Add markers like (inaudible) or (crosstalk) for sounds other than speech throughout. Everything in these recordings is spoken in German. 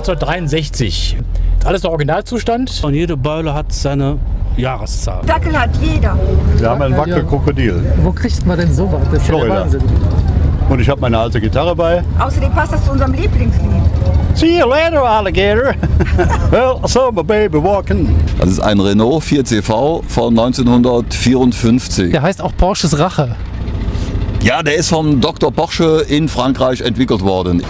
1963. Alles der Originalzustand. Und jede Beule hat seine Jahreszahl. Dackel hat jeder. Wir haben ein Wackelkrokodil. Wo kriegt man denn sowas? Das ist ja der Florida. Wahnsinn. Und ich habe meine alte Gitarre bei. Außerdem passt das zu unserem Lieblingslied. See you later, Alligator. (laughs) well, I saw my baby walking. Das ist ein Renault 4CV von 1954. Der heißt auch Porsches Rache. Ja, der ist vom Dr. Porsche in Frankreich entwickelt worden.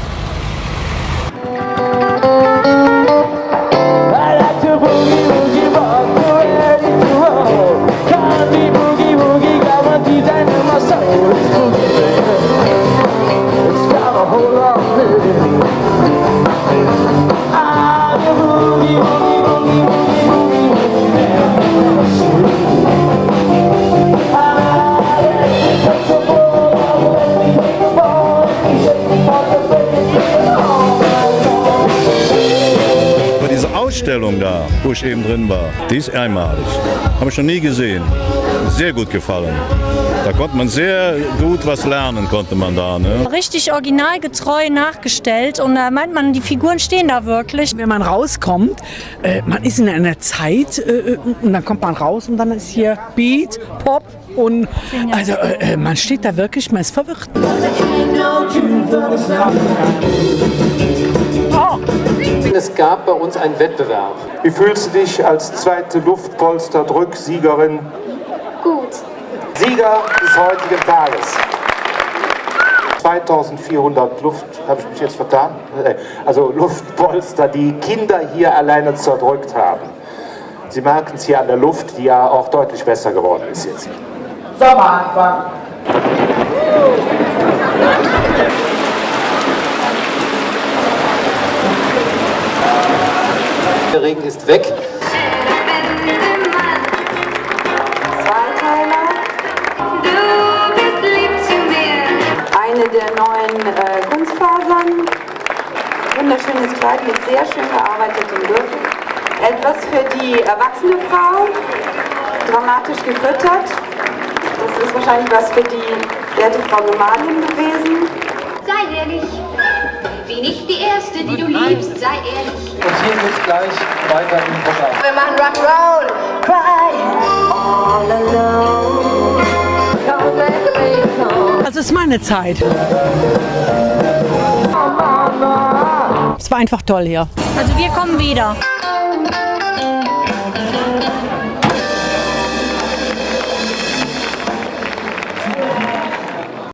Ausstellung da, wo ich eben drin war, die ist einmalig. Habe ich noch nie gesehen. Sehr gut gefallen. Da konnte man sehr gut was lernen, konnte man da. Ne? richtig originalgetreu nachgestellt und da meint man, die Figuren stehen da wirklich. Wenn man rauskommt, äh, man ist in einer Zeit äh, und dann kommt man raus und dann ist hier Beat, Pop und also äh, äh, man steht da wirklich, man ist verwirrt. Es gab bei uns einen Wettbewerb. Wie fühlst du dich als zweite Luftpolster-Drück-Siegerin? Gut. Sieger des heutigen Tages. 2400 Luft, habe ich mich jetzt vertan? Äh, Also Luftpolster, die Kinder hier alleine zerdrückt haben. Sie merken es hier an der Luft, die ja auch deutlich besser geworden ist jetzt. Sommeranfang. Ist weg. Eine der neuen äh, Kunstfasern. Wunderschönes Kleid mit sehr schön gearbeitetem Gürtel. Etwas für die erwachsene Frau. Dramatisch gefüttert. Das ist wahrscheinlich was für die werte Frau Gemahlin gewesen. Sei ehrlich. Bin ich die Erste, die du liebst, sei ehrlich. Und hier geht's gleich weiter im Programm. Wir machen Rock'n'Roll. Crying all alone. Come to me, Das ist meine Zeit. Es war einfach toll hier. Also wir kommen wieder.